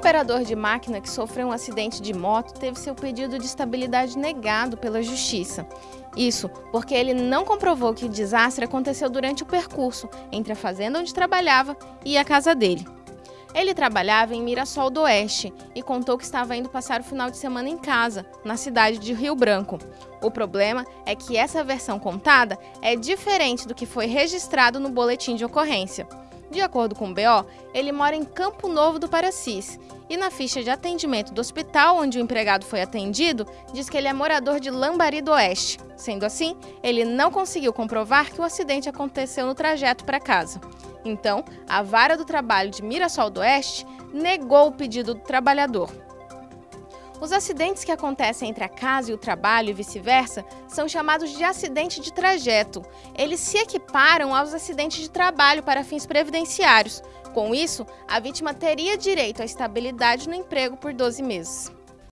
operador de máquina que sofreu um acidente de moto teve seu pedido de estabilidade negado pela Justiça. Isso porque ele não comprovou que o desastre aconteceu durante o percurso entre a fazenda onde trabalhava e a casa dele. Ele trabalhava em Mirassol do Oeste e contou que estava indo passar o final de semana em casa, na cidade de Rio Branco. O problema é que essa versão contada é diferente do que foi registrado no boletim de ocorrência. De acordo com o BO, ele mora em Campo Novo do Paracis e na ficha de atendimento do hospital onde o empregado foi atendido, diz que ele é morador de Lambari do Oeste. Sendo assim, ele não conseguiu comprovar que o acidente aconteceu no trajeto para casa. Então, a Vara do Trabalho de Mirassol do Oeste negou o pedido do trabalhador. Os acidentes que acontecem entre a casa e o trabalho e vice-versa são chamados de acidente de trajeto. Eles se equiparam aos acidentes de trabalho para fins previdenciários. Com isso, a vítima teria direito à estabilidade no emprego por 12 meses.